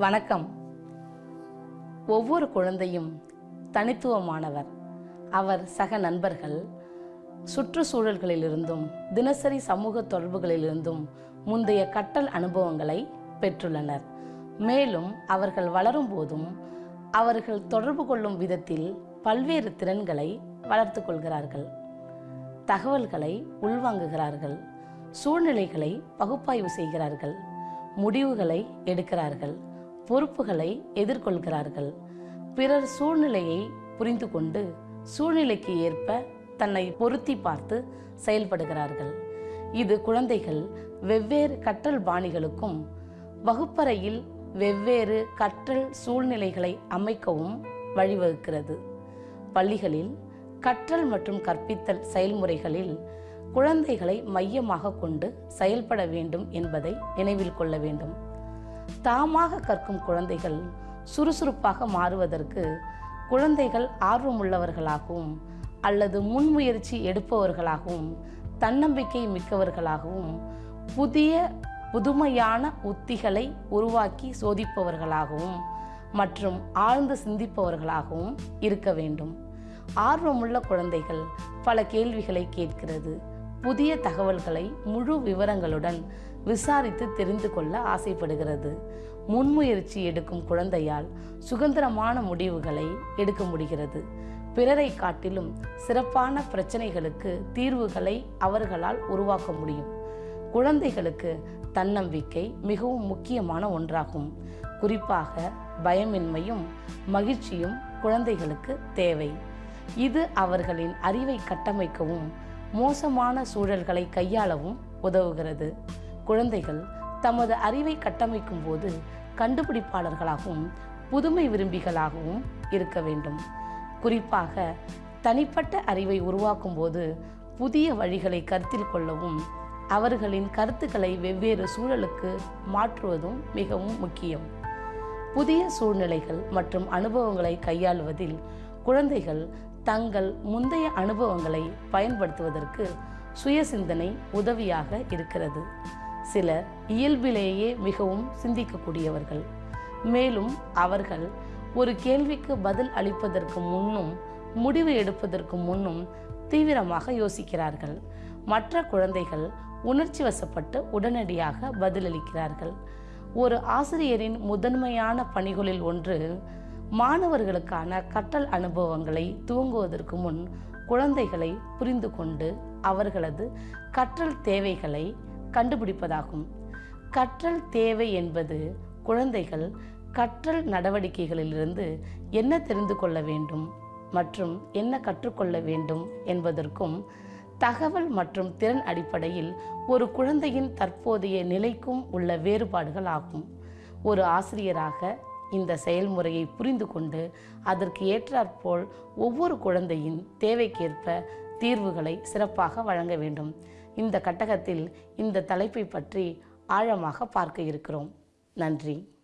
வணக்கம். ஒவ்வொரு குழந்தையும் தனித்துவமானவர். அவர் சக நண்பர்கள் சுற்றுச்சூழல்களிலிருந்தும் தினசரி சமூக தொடர்புகளிலிருந்தும் முந்தைய கற்றல் அனுபவங்களை பெற்றுள்ளனர். மேலும் அவர்கள் வளரும் போதும் அவர்கள் தொடர்பு கொள்ளும் விதத்தில் பல்வேறு திறன்களை வளர்த்து கொள்கிறார்கள். தகவல்களை உள்வாங்குகிறார்கள். சூழ்நிலைகளை பகுப்பாய்வு செய்கிறார்கள். முடிவுகளை எடுக்கிறார்கள். பொறுப்புகளை எதிர்கொள்கிறார்கள். பிறர் சூழ்நிலையை புரிந்து கொண்டு சூழ்நிலைக்கு ஏற்ப தன்னை பொருத்தி பார்த்து செயல்படுகிறார்கள். இது குழந்தைகள் வெவ்வேறு கற்றல் பாணிகளுக்கும் வகுப்பறையில் வெவ்வேறு கற்றல் சூழ்நிலைகளை அமைக்கவும் வழிவகுக்கிறது. பள்ளிகளில் கற்றல் மற்றும் கற்பித்தல் செயல்முறைகளில் குழந்தைகளை மையமாக கொண்டு செயல்பட வேண்டும் என்பதை நினைவில் கொள்ள வேண்டும். தாமாக கற்கும் குழந்தைகள் சுறுசுறுப்பாக மாறுவதற்கு குழந்தைகள் ஆர்வமுள்ளவர்களாகவும் அல்லது முன்முயற்சி எடுப்பவர்களாகவும் தன்னம்பிக்கை மிக்கவர்களாகவும் புதிய புதுமையான உத்திகளை உருவாக்கி சோதிப்பவர்களாகவும் மற்றும் ஆழ்ந்து சிந்திப்பவர்களாகவும் இருக்க வேண்டும். ஆர்வமுள்ள குழந்தைகள் பல கேள்விகளை கேட்கிறது. புதிய தகவல்களை முழு விவரங்களுடன் விசாரித்து தெரிந்து கொள்ள ஆசைப்படுகிறது. முன்முயற்சி எடுக்கும் குழந்தையால் சுதந்திரமான முடிவுகளை எடுக்க முடிகிறது. பிறரை காட்டிலும் சிறப்பான பிரச்சனைகளுக்கு தீர்வுகளை அவர்களால் உருவாக்க முடியும். குழந்தைகளுக்கு தன்னம்பிக்கை மிகவும் முக்கியமான ஒன்றாகும். குறிப்பாக பயமின்மையும் மகிழ்ச்சியும் குழந்தைகளுக்கு தேவை. இது அவர்களின் அறிவை கட்டமைக்கவும் மோசமான சூழல்களை கையாளவும் உதவுகிறது. குழந்தைகள் தமது அறிவை கட்டமைக்கும் போது கண்டுபிடிப்பாளர்களாகவும் புதுமை விரும்பிகளாகவும் இருக்க வேண்டும். குறிப்பாக தனிப்பட்ட அறிவை உருவாக்கும் போது புதிய வழிகளை கருத்தில் கொள்ளவும் அவர்களின் கருத்துக்களை வெவ்வேறு சூழலுக்கு மாற்றுவதும் மிகவும் முக்கியம். புதிய சூழ்நிலைகள் மற்றும் அனுபவங்களை கையாளுவதில் குழந்தைகள் தங்கள் முந்தைய அனுபவங்களை பயன்படுத்துவதற்கு சுய சிந்தனை உதவியாக இருக்கிறது. சிலர் இயல்பிலேயே மிகவும் சிந்திக்கக்கூடியவர்கள். மேலும் அவர்கள் ஒரு கேள்விக்கு பதில் அளிப்பதற்கு முன்னும் முடிவு எடுப்பதற்கு முன்னும் தீவிரமாக யோசிக்கிறார்கள். மற்ற குழந்தைகள் உணர்ச்சி வசப்பட்டு உடனடியாக பதிலளிக்கிறார்கள். ஒரு ஆசிரியரின் முதன்மையான பணிகளில் ஒன்று மாணவர்களுக்கான கற்றல் அனுபவங்களை துவங்குவதற்கு முன் குழந்தைகளை புரிந்து கொண்டு அவர்களது கற்றல் தேவைகளை கண்டுபிடிப்பதாகும். கற்றல் தேவை என்பது குழந்தைகள் கற்றல் நடவடிக்கைகளிலிருந்து என்ன தெரிந்து கொள்ள வேண்டும் மற்றும் என்ன கற்றுக்கொள்ள வேண்டும் என்பதற்கும் தகவல் மற்றும் திறன் அடிப்படையில் ஒரு குழந்தையின் தற்போதைய நிலைக்கும் உள்ள வேறுபாடுகள் ஆகும். ஒரு ஆசிரியராக இந்த செயல்முறையை புரிந்து கொண்டு அதற்கு ஏற்றாற்போல் ஒவ்வொரு குழந்தையின் தேவைக்கேற்ப தீர்வுகளை சிறப்பாக வழங்க வேண்டும். இந்த கட்டகத்தில் இந்த தலைப்பை பற்றி ஆழமாக பார்க்க இருக்கிறோம். நன்றி.